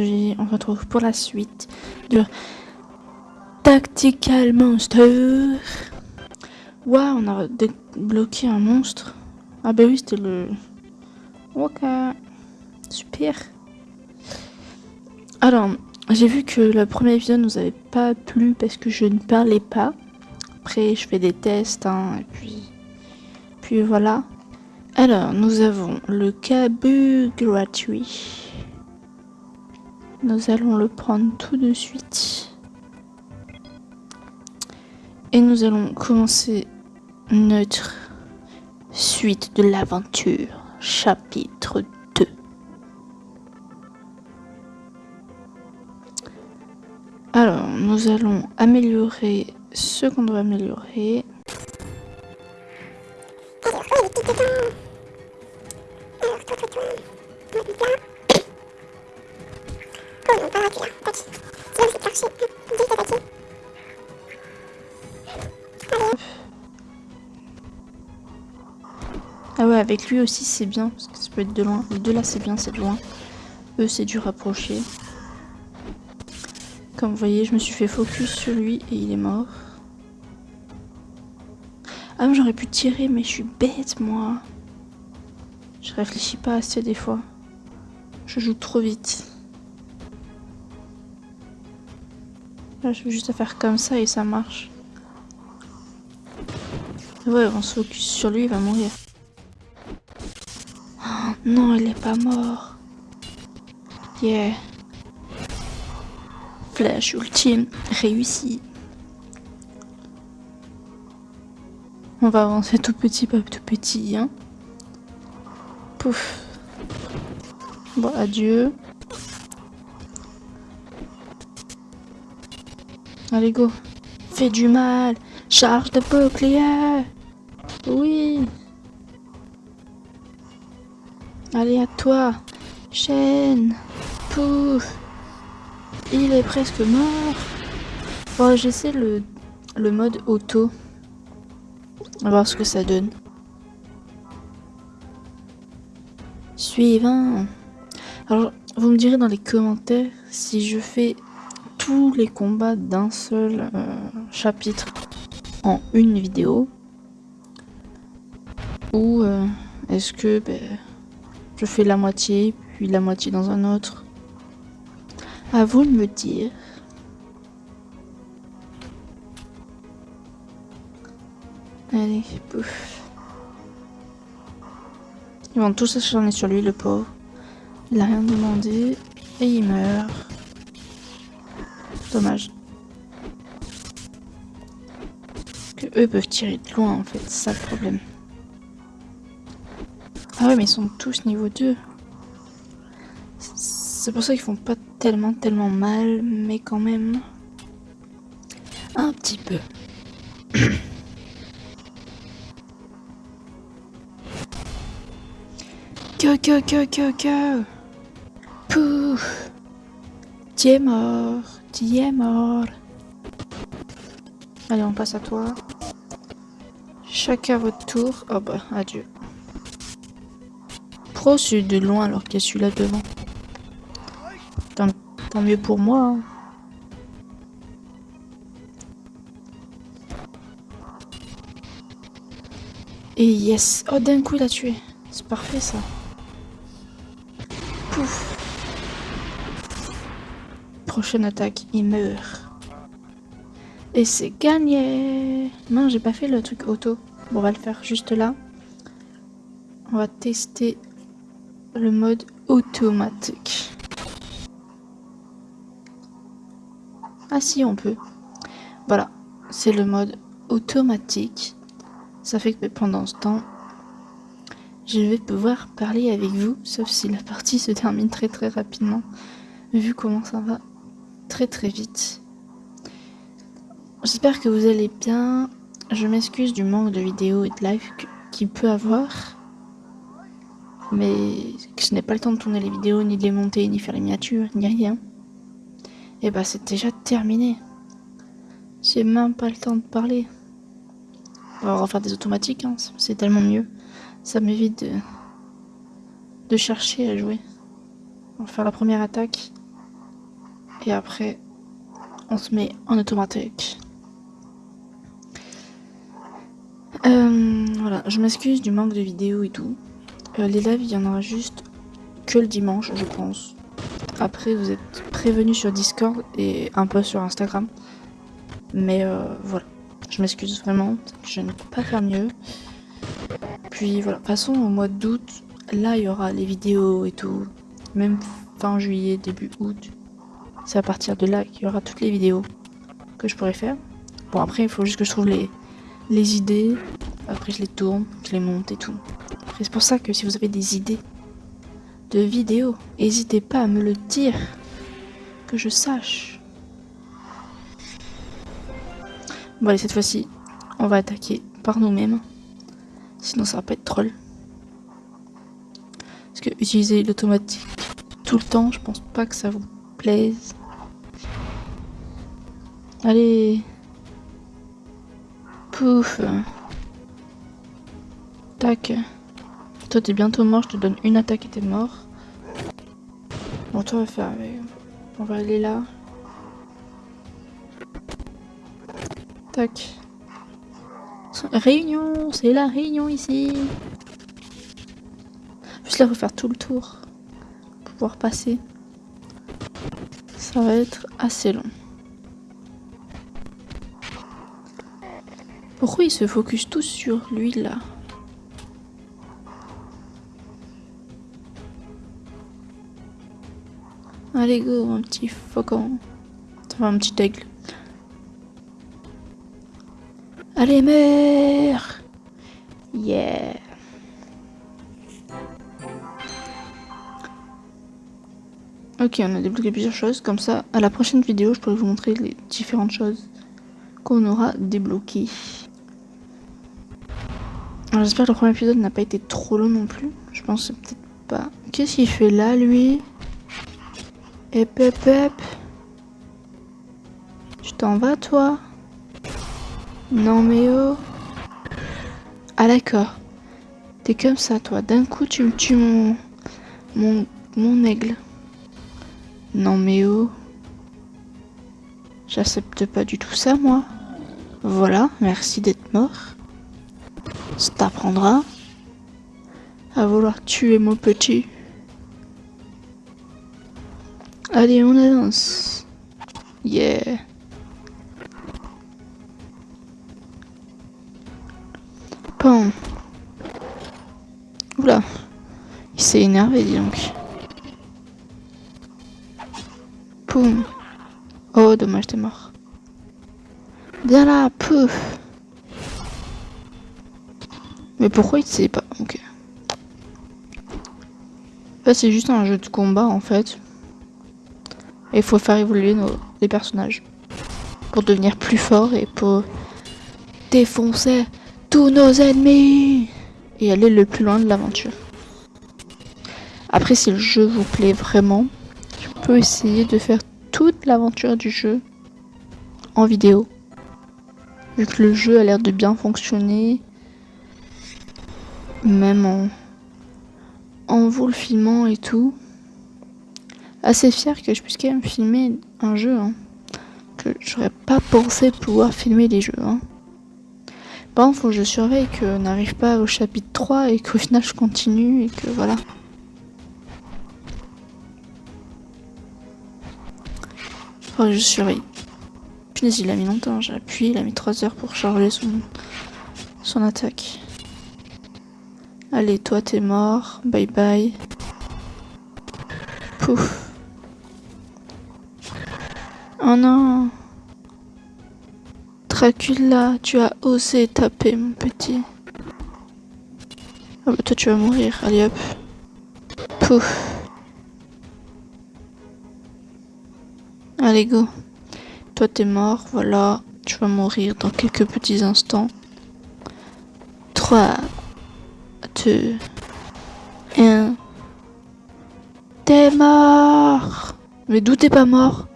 on se retrouve pour la suite de Tactical Monster. Waouh, on a débloqué un monstre. Ah bah oui, c'était le... Ok, super. Alors, j'ai vu que le premier épisode nous avait pas plu parce que je ne parlais pas. Après, je fais des tests, hein, et puis... Puis voilà. Alors, nous avons le cabu gratuit. Nous allons le prendre tout de suite. Et nous allons commencer notre suite de l'aventure, chapitre 2. Alors, nous allons améliorer ce qu'on doit améliorer. Ah ouais, avec lui aussi c'est bien, parce que ça peut être de loin. Les deux là c'est bien, c'est de loin. Eux c'est du rapprocher. Comme vous voyez, je me suis fait focus sur lui et il est mort. Ah j'aurais pu tirer, mais je suis bête moi. Je réfléchis pas assez des fois. Je joue trop vite. Je veux juste faire comme ça et ça marche. Ouais, on se focus sur lui, il va mourir. Oh, non, il est pas mort. Yeah. Flash ultime réussi. On va avancer tout petit, pas tout petit, hein. Pouf. Bon, adieu. Allez, go. Fais du mal. Charge de bouclier. Oui. Allez, à toi. Chaîne. Pouf. Il est presque mort. Bon, j'essaie le, le mode auto. On va voir ce que ça donne. Suivant. Alors, vous me direz dans les commentaires si je fais tous les combats d'un seul euh, chapitre en une vidéo. Ou euh, est-ce que ben, je fais la moitié puis la moitié dans un autre? À vous de me dire. Allez pouf. Ils vont tous s'acharner sur lui le pauvre. Il a rien demandé et il meurt dommage que eux peuvent tirer de loin en fait c'est ça le problème ah ouais, mais ils sont tous niveau 2. C'est pour ça qu'ils font pas tellement, tellement mal, mais quand même... Un petit peu. que, que, que, que, que... Pouf Tu es mort, tu es mort. Allez, on passe à toi. Chacun votre tour. Oh bah, adieu trop celui de loin alors qu'il y a celui-là devant. Tant, mieux pour moi. Hein. Et yes Oh d'un coup il a tué. C'est parfait ça. Pouf. Prochaine attaque, il meurt. Et c'est gagné Non, j'ai pas fait le truc auto. Bon, on va le faire juste là. On va tester le mode automatique. Ah si, on peut. Voilà, c'est le mode automatique. Ça fait que pendant ce temps, je vais pouvoir parler avec vous, sauf si la partie se termine très très rapidement, vu comment ça va très très vite. J'espère que vous allez bien. Je m'excuse du manque de vidéos et de live qu'il peut avoir mais je n'ai pas le temps de tourner les vidéos, ni de les monter, ni faire les miniatures, ni rien. Et bah c'est déjà terminé. J'ai même pas le temps de parler. On va refaire des automatiques, hein. c'est tellement mieux. Ça m'évite de, de chercher à jouer. On va faire la première attaque. Et après, on se met en automatique. Euh, voilà, je m'excuse du manque de vidéos et tout. Euh, les lives, il y en aura juste que le dimanche, je pense. Après, vous êtes prévenus sur Discord et un peu sur Instagram. Mais euh, voilà, je m'excuse vraiment, je ne peux pas faire mieux. Puis voilà, passons au mois d'août. Là, il y aura les vidéos et tout. Même fin juillet, début août. C'est à partir de là qu'il y aura toutes les vidéos que je pourrais faire. Bon, après, il faut juste que je trouve les, idées. Après, je les tourne, je les monte et tout. C'est pour ça que si vous avez des idées de vidéos, n'hésitez pas à me le dire. Que je sache. Bon, allez, cette fois-ci, on va attaquer par nous-mêmes. Sinon, ça va pas être troll. Parce que utiliser l'automatique tout le temps, je pense pas que ça vous Allez. Pouf. Tac. Toi, t'es bientôt mort, je te donne une attaque et t'es mort. Bon, toi, on va faire avec. On va aller là. Tac. Réunion, c'est la réunion ici. Juste là, refaire tout le tour. Pour pouvoir passer. Ça va être assez long. Pourquoi ils se focus tous sur lui là? Allez go, un petit faucon. Enfin, un petit aigle. Allez, meurs Yeah Ok, on a débloqué plusieurs choses. Comme ça, à la prochaine vidéo, je pourrai vous montrer les différentes choses qu'on aura débloquées. J'espère que le premier épisode n'a pas été trop long non plus. Je pense peut-être pas. Qu'est-ce qu'il fait là, lui? Hep, hep, hep. Tu t'en vas, toi? Non, mais oh. Ah, d'accord. T'es comme ça, toi. D'un coup, tu me tues mon... mon aigle. Non, mais oh. J'accepte pas du tout ça, moi. Voilà, merci d'être mort. Ça t'apprendra à vouloir tuer mon petit. Allez, on avance. Yeah. Pam. Oula. Il s'est énervé, dis donc. Oh, dommage, t'es mort. Viens là, pouf. Mais pourquoi il sait pas? Ok. Là, c'est juste un jeu de combat en fait. Et il faut faire évoluer nos, les personnages. Pour devenir plus fort et pour défoncer tous nos ennemis. Et aller le plus loin de l'aventure. Après, si le jeu vous plaît vraiment, peux essayer de faire toute l'aventure du jeu en vidéo. Vu que le jeu a l'air de bien fonctionner même en, en vous le filmant et tout. Assez fier que je puisse quand même filmer un jeu. Hein. Que j'aurais pas pensé pouvoir filmer des jeux. Hein. Par contre, faut que je surveille que n'arrive pas au chapitre 3 et qu'au final je continue et que voilà. Faut que je surveille. Punaise, il a mis longtemps, j'ai appuyé, il a mis 3 heures pour charger son, son attaque. Allez, toi, t'es mort. Bye bye. Pouf. Oh non. Dracula, tu as osé taper, mon petit. Ah bah toi, tu vas mourir. Allez, hop. Pouf. Allez, go. Toi, t'es mort. Voilà. Tu vas mourir dans quelques petits instants. 3, 2, 1. T'es mort Mais d'où t'es pas mort?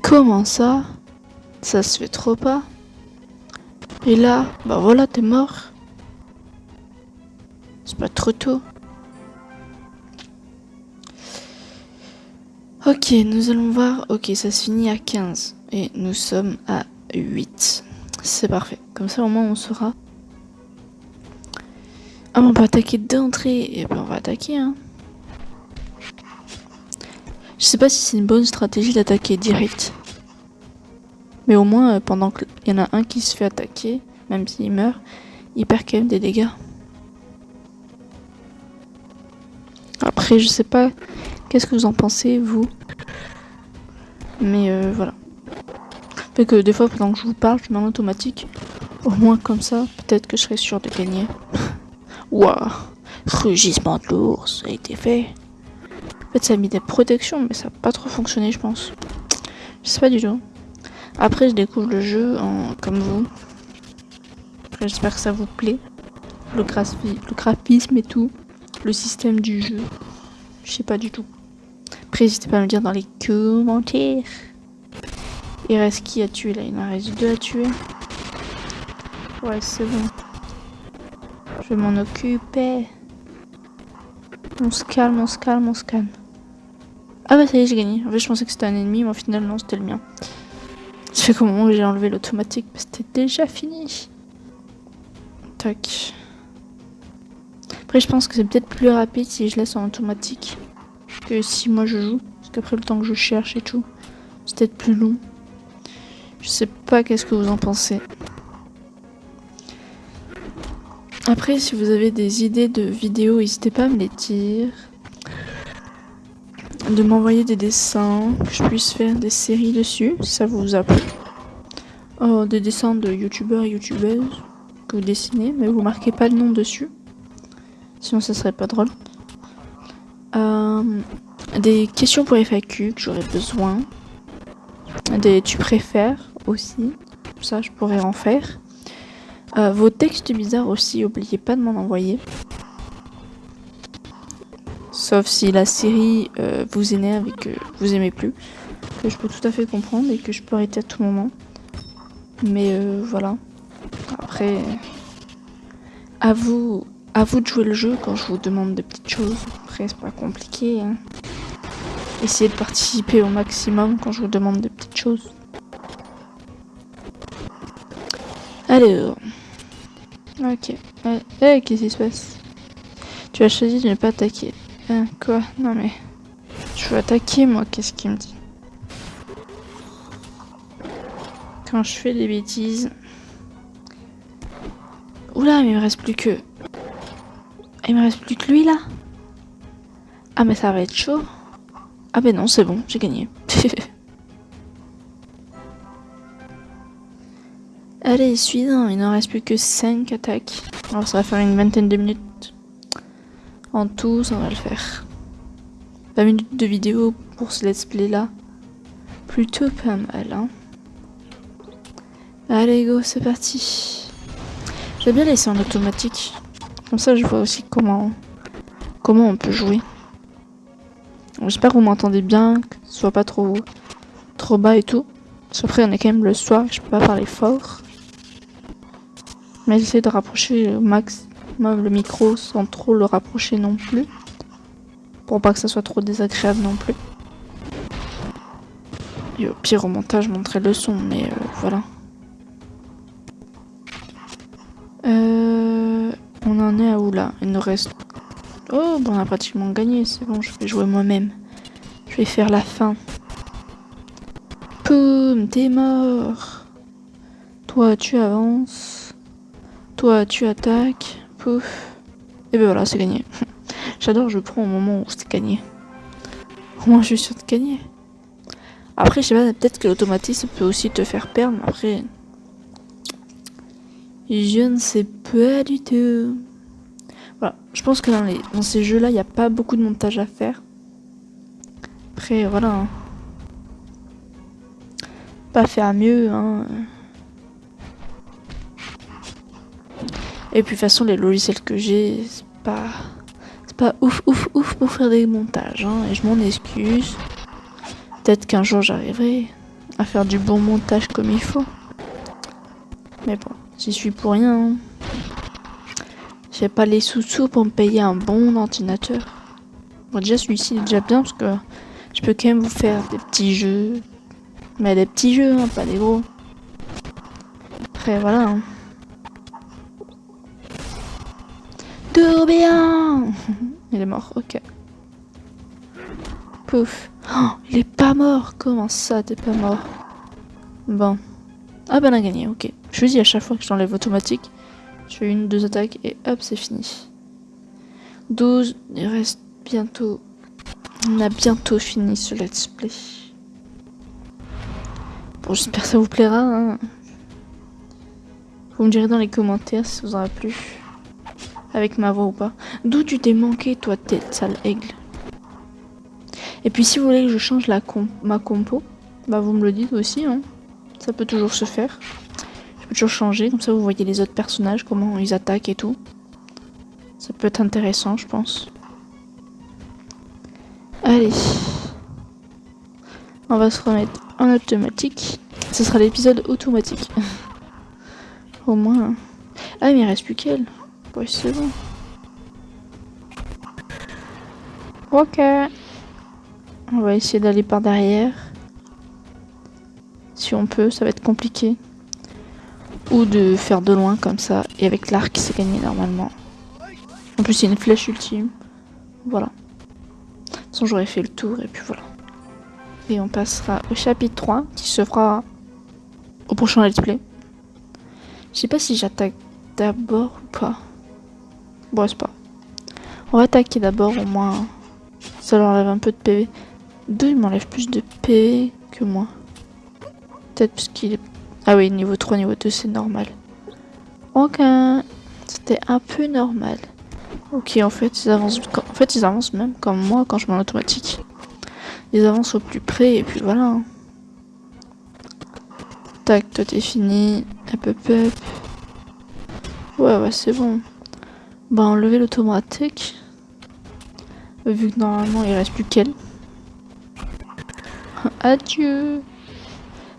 Comment ça? Ça se fait trop pas. Et là, bah voilà, t'es mort. C'est pas trop tôt. Ok, nous allons voir. Ok, ça se finit à 15. Et nous sommes à 8. C'est parfait. Comme ça, au moins, on saura. Ah, on peut attaquer d'entrée. Et eh ben, on va attaquer, hein. Je sais pas si c'est une bonne stratégie d'attaquer direct. Mais au moins, euh, pendant qu'il y en a un qui se fait attaquer, même s'il meurt, il perd quand même des dégâts. Après, je sais pas qu'est-ce que vous en pensez, vous? Mais euh, voilà. Fait que des fois, pendant que je vous parle, je mets automatique. Au moins, comme ça, peut-être que je serai sûr de gagner. Waouh Rugissement de l'ours, a été fait. En fait, ça a mis des protections, mais ça n'a pas trop fonctionné, je pense. Je sais pas du tout. Après, je découvre le jeu en, comme vous. J'espère que ça vous plaît. Le graphisme et tout. Le système du jeu. Je sais pas du tout. Après, n'hésitez pas à me dire dans les commentaires. Il reste qui à tuer là? Il en reste deux à tuer. Ouais, c'est bon. Je m'en occuper. On se calme, on se calme, on se calme. Ah bah ça y est, j'ai gagné. En fait, je pensais que c'était un ennemi, mais au final, non, c'était le mien. C'est au moment où j'ai enlevé l'automatique, c'était déjà fini. Tac. Après, je pense que c'est peut-être plus rapide si je laisse en automatique que si moi je joue. Parce qu'après, le temps que je cherche et tout, c'est peut-être plus long. Je sais pas qu'est-ce que vous en pensez. Après, si vous avez des idées de vidéos, n'hésitez pas à me les dire. De m'envoyer des dessins, que je puisse faire des séries dessus, si ça vous a plu. Oh, des dessins de youtubeurs et youtubeuses que vous dessinez, mais vous marquez pas le nom dessus. Sinon, ça serait pas drôle. Des questions pour FAQ que j'aurais besoin. Des tu préfères aussi. Ça, je pourrais en faire. Euh, vos textes bizarres aussi, oubliez pas de m'en envoyer. Sauf si la série euh, vous énerve et que vous aimez plus. Que je peux tout à fait comprendre et que je peux arrêter à tout moment. Mais euh, voilà. Après, à vous, à vous de jouer le jeu quand je vous demande des petites choses. Après, c'est pas compliqué. Hein. Essayez de participer au maximum quand je vous demande des petites choses. Alors. Ok. Euh, eh, qu'est-ce qui se passe? Tu as choisi de ne pas attaquer. Hein, quoi? Non mais... Je veux attaquer moi, qu'est-ce qu'il me dit? Quand je fais des bêtises... Oula, mais il me reste plus que... Il me reste plus que lui là Ah mais ça va être chaud. Ah ben non, c'est bon, j'ai gagné. Allez, suivant, il n'en reste plus que 5 attaques. Alors ça va faire une vingtaine de minutes. En tout, ça va le faire. 20 minutes de vidéo pour ce let's play là. Plutôt pas mal, hein. Allez, go, c'est parti. J'ai bien laissé en automatique. Comme ça, je vois aussi comment, comment on peut jouer. J'espère que vous m'entendez bien, que ce soit pas trop, trop bas et tout. Après, on est quand même le soir, je peux pas parler fort. Mais j'essaie de rapprocher au maximum le micro sans trop le rapprocher non plus. Pour pas que ça soit trop désagréable non plus. Et au pire au montage, montrer le son, mais euh, voilà. Euh, on en est à où là? Il nous reste... Oh, bon, on a pratiquement gagné, c'est bon, je vais jouer moi-même. Je vais faire la fin. Poum, t'es mort. Toi, tu avances. Toi, tu attaques. Pouf. Et ben voilà, c'est gagné. J'adore, je prends au moment où c'est gagné. Au moins, je suis sûr de gagner. Après, je sais pas, peut-être que l'automatisme peut aussi te faire perdre, après... Je ne sais pas du tout. Je pense que dans ces jeux-là, il n'y a pas beaucoup de montage à faire. Après, voilà. Hein. Pas faire mieux, hein. Et puis de toute façon, les logiciels que j'ai, c'est pas... C'est pas ouf, ouf, ouf pour faire des montages. Hein, et je m'en excuse. Peut-être qu'un jour j'arriverai à faire du bon montage comme il faut. Mais bon, j'y suis pour rien. Hein. J'ai pas les sous-sous pour me payer un bon ordinateur. Bon, déjà, celui-ci est déjà bien parce que je peux quand même vous faire des petits jeux. Mais des petits jeux, hein, pas des gros. Après, voilà. Hein. bien Il est mort, ok. Pouf. Oh, il est pas mort Comment ça, t'es pas mort? Bon. Ah ben on a gagné, ok. Je dis à chaque fois que j'enlève automatique, je fais une, deux attaques et hop, c'est fini. 12, il reste bientôt... On a bientôt fini ce let's play. Bon, j'espère que ça vous plaira. Hein. Vous me direz dans les commentaires si ça vous aura plu. Avec ma voix ou pas. D'où tu t'es manqué, toi, tête sale aigle Et puis, si vous voulez que je change la ma compo, bah vous me le dites aussi. Hein. Ça peut toujours se faire. Changer, comme ça vous voyez les autres personnages, comment ils attaquent et tout. Ça peut être intéressant, je pense. Allez. On va se remettre en automatique. Ce sera l'épisode automatique. Au moins. Ah, mais il reste plus qu'elle. C'est bon. Ok. On va essayer d'aller par derrière. Si on peut, ça va être compliqué. Ou de faire de loin comme ça. Et avec l'arc, c'est gagné normalement. En plus, a une flèche ultime. Voilà. De toute façon, j'aurais fait le tour et puis voilà. Et on passera au chapitre 3 qui se fera au prochain let's play. Je sais pas si j'attaque d'abord ou pas. Bon, c'est pas. On va attaquer d'abord, au moins. Ça leur enlève un peu de PV. Deux, il m'enlève plus de PV que moi. Peut-être parce qu'il est... Ah oui, niveau 3, niveau 2, c'est normal. Ok. C'était un peu normal. Ok, en fait, ils avancent... En fait, ils avancent même comme moi quand je mets en automatique. Ils avancent au plus près et puis voilà. Tac, toi t'es fini. Hop, hop, hop. Ouais, ouais, c'est bon. Bah enlever l'automatique. Vu que normalement il reste plus qu'elle. Adieu.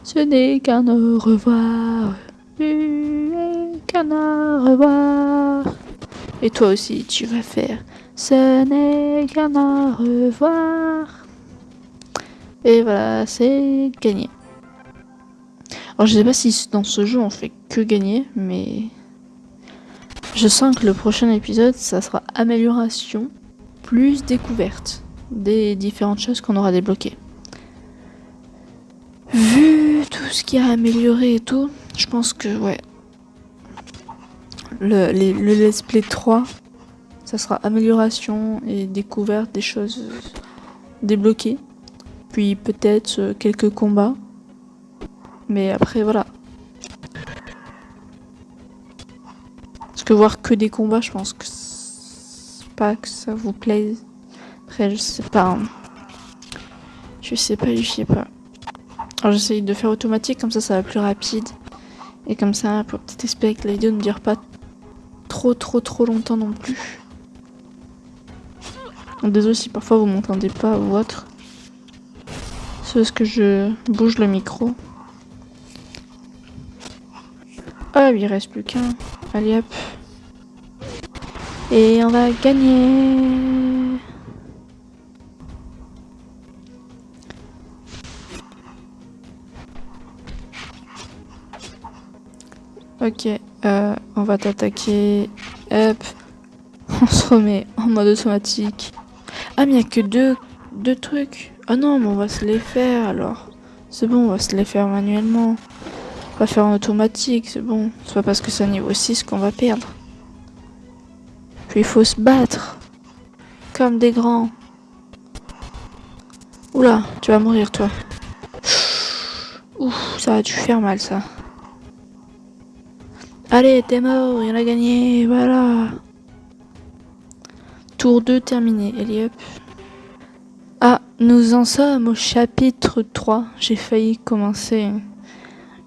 Ce n'est qu'un au revoir. Qu'un au revoir. Et toi aussi tu vas faire. Ce n'est qu'un au revoir. Et voilà, c'est gagné. Alors je sais pas si dans ce jeu on fait que gagner, mais je sens que le prochain épisode, ça sera amélioration plus découverte des différentes choses qu'on aura débloquées. Vu tout ce qui a amélioré et tout, je pense que ouais. Le, le let's play 3, ça sera amélioration et découverte des choses débloquées. Puis peut-être euh, quelques combats. Mais après voilà, que voir que des combats, je pense que pas que ça vous plaise. Après, je sais pas. Hein. Je sais pas, je sais pas. Alors j'essaye de faire automatique, comme ça ça va plus rapide. Et comme ça, pour peut-être espérer que la vidéo ne dure pas trop trop trop longtemps non plus. Désolé si parfois vous m'entendez pas ou autre. C'est parce que je bouge le micro. Ah, il reste plus qu'un. Allez hop. Et on va gagner. Ok, euh, on va t'attaquer. Hop. On se remet en mode automatique. Ah mais il n'y a que deux, deux trucs. Ah non, mais on va se les faire alors. C'est bon, on va se les faire manuellement. On va faire en automatique, c'est bon. C'est pas parce que c'est un niveau 6 qu'on va perdre. Puis il faut se battre. Comme des grands. Oula, tu vas mourir toi. Ouf, ça a dû faire mal ça. Allez, t'es mort, il a gagné, voilà. Tour 2 terminé, Eliop. Ah, nous en sommes au chapitre 3. J'ai failli commencer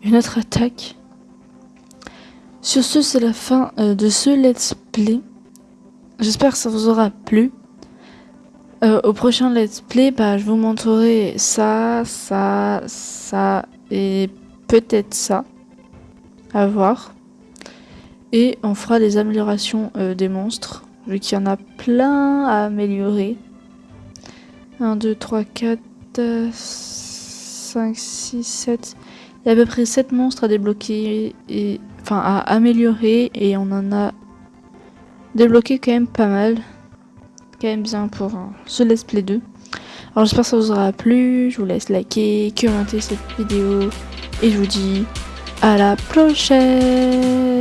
une autre attaque. Sur ce, c'est la fin euh, de ce let's play. J'espère que ça vous aura plu. Euh, au prochain let's play, bah, je vous montrerai ça, ça, ça et peut-être ça. À voir. Et on fera des améliorations euh, des monstres, vu qu'il y en a plein à améliorer. 1, 2, 3, 4, 5, 6, 7. Il y a à peu près 7 monstres à débloquer, enfin à améliorer, et on en a débloqué quand même pas mal. Quand même bien pour euh, ce let's play 2. Alors j'espère que ça vous aura plu, je vous laisse liker, commenter cette vidéo, et je vous dis à la prochaine